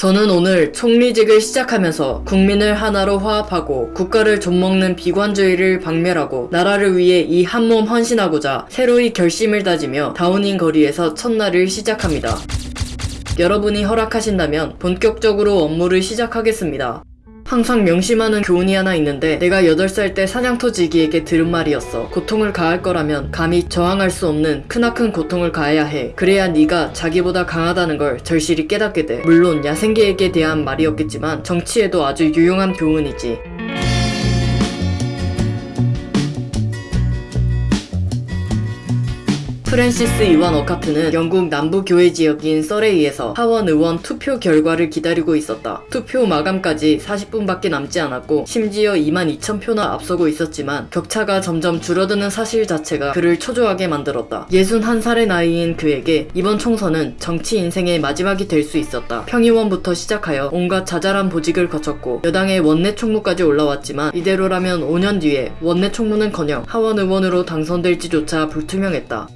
저는 오늘 총리직을 시작하면서 국민을 하나로 화합하고 국가를 좀먹는 비관주의를 박멸하고 나라를 위해 이 한 몸 헌신하고자 새로이 결심을 다지며 다운인 거리에서 첫날을 시작합니다. 여러분이 허락하신다면 본격적으로 업무를 시작하겠습니다. 항상 명심하는 교훈이 하나 있는데 내가 8살 때 사냥터지기에게 들은 말이었어. 고통을 가할 거라면 감히 저항할 수 없는 크나큰 고통을 가해야 해. 그래야 네가 자기보다 강하다는 걸 절실히 깨닫게 돼. 물론 야생계에게 대한 말이었겠지만 정치에도 아주 유용한 교훈이지. 프랜시스 이완 어카트는 영국 남부 교회 지역인 서레이에서 하원 의원 투표 결과를 기다리고 있었다. 투표 마감까지 40분밖에 남지 않았고 심지어 2만 2천 표나 앞서고 있었지만 격차가 점점 줄어드는 사실 자체가 그를 초조하게 만들었다. 61살의 나이인 그에게 이번 총선은 정치 인생의 마지막이 될 수 있었다. 평의원부터 시작하여 온갖 자잘한 보직을 거쳤고 여당의 원내 총무까지 올라왔지만 이대로라면 5년 뒤에 원내 총무는커녕 하원 의원으로 당선될지조차 불투명했다.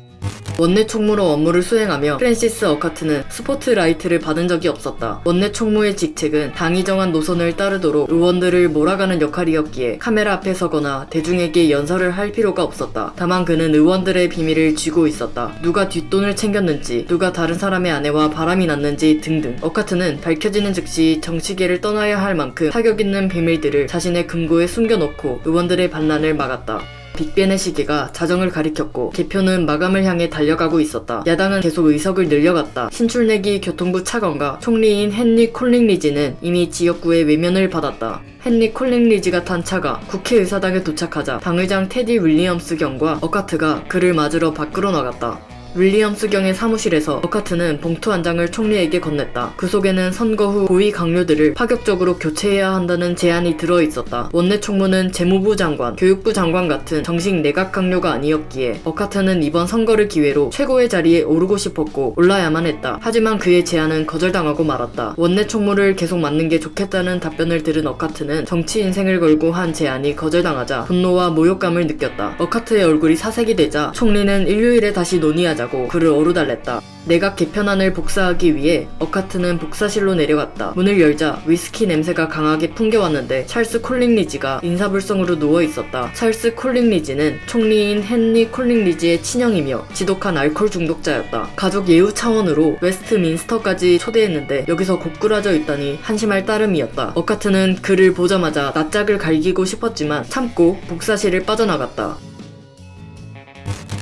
원내 총무로 업무를 수행하며 프랜시스 어카트는 스포트라이트를 받은 적이 없었다. 원내 총무의 직책은 당이 정한 노선을 따르도록 의원들을 몰아가는 역할이었기에 카메라 앞에 서거나 대중에게 연설을 할 필요가 없었다. 다만 그는 의원들의 비밀을 쥐고 있었다. 누가 뒷돈을 챙겼는지, 누가 다른 사람의 아내와 바람이 났는지 등등. 어카트는 밝혀지는 즉시 정치계를 떠나야 할 만큼 타격 있는 비밀들을 자신의 금고에 숨겨놓고 의원들의 반란을 막았다. 빅벤의 시계가 자정을 가리켰고 개표는 마감을 향해 달려가고 있었다. 야당은 계속 의석을 늘려갔다. 신출내기 교통부 차관과 총리인 헨리 콜링 리지는 이미 지역구의 외면을 받았다. 헨리 콜링 리지가 탄 차가 국회의사당에 도착하자 당의장 테디 윌리엄스 경과 어카트가 그를 맞으러 밖으로 나갔다. 윌리엄스 경의 사무실에서 어카트는 봉투 한 장을 총리에게 건넸다. 그 속에는 선거 후 고위 각료들을 파격적으로 교체해야 한다는 제안이 들어 있었다. 원내 총무는 재무부 장관, 교육부 장관 같은 정식 내각 각료가 아니었기에 어카트는 이번 선거를 기회로 최고의 자리에 오르고 싶었고 올라야만 했다. 하지만 그의 제안은 거절당하고 말았다. 원내 총무를 계속 맡는 게 좋겠다는 답변을 들은 어카트는 정치 인생을 걸고 한 제안이 거절당하자 분노와 모욕감을 느꼈다. 어카트의 얼굴이 사색이 되자 총리는 일요일에 다시 논의하자 하자고 그를 어루달랬다. 내각 개편안을 복사하기 위해 어카트는 복사실로 내려갔다. 문을 열자 위스키 냄새가 강하게 풍겨왔는데 찰스 콜링리지가 인사불성으로 누워있었다. 찰스 콜링리지는 총리인 헨리 콜링리지의 친형이며 지독한 알코올 중독자였다. 가족 예우 차원으로 웨스트민스터까지 초대했는데 여기서 고꾸라져 있다니 한심할 따름이었다. 어카트는 그를 보자마자 낯짝을 갈기고 싶었지만 참고 복사실을 빠져나갔다.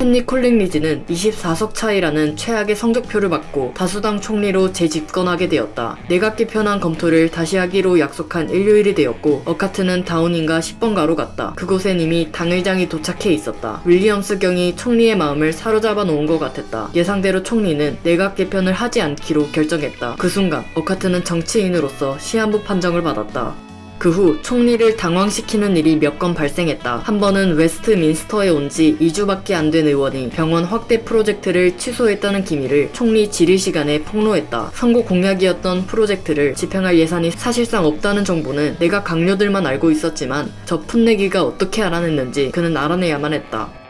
헨리 콜링 리지는 24석 차이라는 최악의 성적표를 받고 다수당 총리로 재집권하게 되었다. 내각 개편안 검토를 다시 하기로 약속한 일요일이 되었고 어카트는 다우닝가 10번가로 갔다. 그곳엔 이미 당의장이 도착해 있었다. 윌리엄스 경이 총리의 마음을 사로잡아 놓은 것 같았다. 예상대로 총리는 내각 개편을 하지 않기로 결정했다. 그 순간 어카트는 정치인으로서 시한부 판정을 받았다. 그 후 총리를 당황시키는 일이 몇 건 발생했다. 한 번은 웨스트민스터에 온 지 2주밖에 안 된 의원이 병원 확대 프로젝트를 취소했다는 기밀을 총리 질의 시간에 폭로했다. 선거 공약이었던 프로젝트를 집행할 예산이 사실상 없다는 정보는 내각 각료들만 알고 있었지만 저 풋내기가 어떻게 알아냈는지 그는 알아내야만 했다.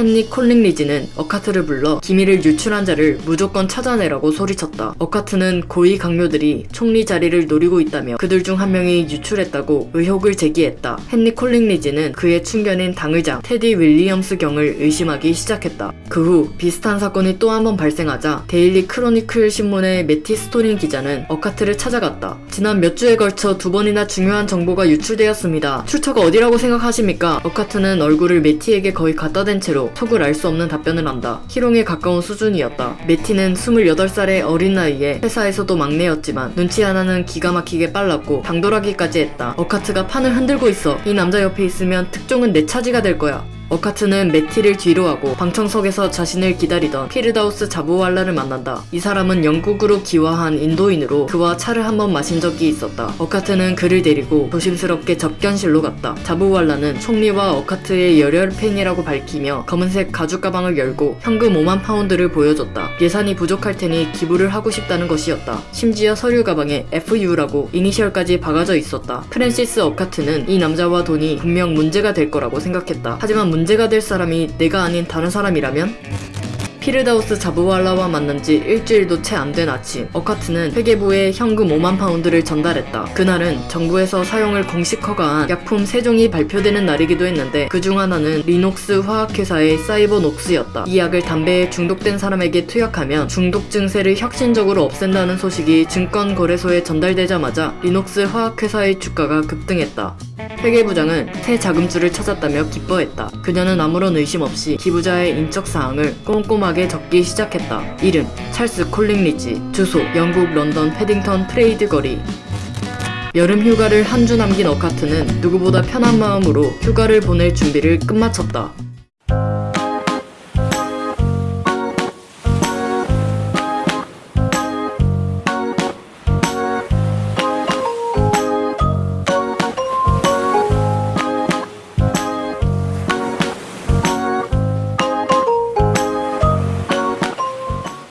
헨리 콜링 리지는 어카트를 불러 기밀을 유출한 자를 무조건 찾아내라고 소리쳤다. 어카트는 고위 각료들이 총리 자리를 노리고 있다며 그들 중 한 명이 유출했다고 의혹을 제기했다. 헨리 콜링 리지는 그의 충견인 당의장 테디 윌리엄스 경을 의심하기 시작했다. 그 후 비슷한 사건이 또 한 번 발생하자 데일리 크로니클 신문의 매티 스토린 기자는 어카트를 찾아갔다. 지난 몇 주에 걸쳐 두 번이나 중요한 정보가 유출되었습니다. 출처가 어디라고 생각하십니까? 어카트는 얼굴을 매티에게 거의 갖다 댄 채로 속을 알 수 없는 답변을 한다. 희롱에 가까운 수준이었다. 매티는 28살의 어린 나이에 회사에서도 막내였지만 눈치 하나는 기가 막히게 빨랐고 당돌하기까지 했다. 어카트가 판을 흔들고 있어. 이 남자 옆에 있으면 특종은 내 차지가 될 거야. 어카트는 매티를 뒤로 하고 방청석에서 자신을 기다리던 피르다우스 자부왈라를 만난다. 이 사람은 영국으로 귀화한 인도인으로 그와 차를 한번 마신 적이 있었다. 어카트는 그를 데리고 조심스럽게 접견실로 갔다. 자부왈라는 총리와 어카트의 열혈 팬이라고 밝히며 검은색 가죽 가방을 열고 현금 5만 파운드를 보여줬다. 예산이 부족할 테니 기부를 하고 싶다는 것이었다. 심지어 서류 가방에 FU라고 이니셜까지 박아져 있었다. 프랜시스 어카트는 이 남자와 돈이 분명 문제가 될 거라고 생각했다. 하지만 문 문제가 될 사람이 내가 아닌 다른 사람이라면 피르다우스 자부왈라와 만난 지 일주일도 채 안 된 아침, 어카트는 회계부에 현금 5만 파운드를 전달했다. 그날은 정부에서 사용을 공식 허가한 약품 3종이 발표되는 날이기도 했는데 그 중 하나는 리녹스 화학회사의 사이버녹스였다. 이 약을 담배에 중독된 사람에게 투약하면 중독 증세를 혁신적으로 없앤다는 소식이 증권거래소에 전달되자마자 리녹스 화학회사의 주가가 급등했다. 회계부장은 새 자금줄을 찾았다며 기뻐했다. 그녀는 아무런 의심 없이 기부자의 인적 사항을 꼼꼼하게 적기 시작했다. 이름 찰스 콜링 리지, 주소 영국 런던 패딩턴 트레이드 거리. 여름 휴가를 한 주 남긴 어카트는 누구보다 편한 마음으로 휴가를 보낼 준비를 끝마쳤다.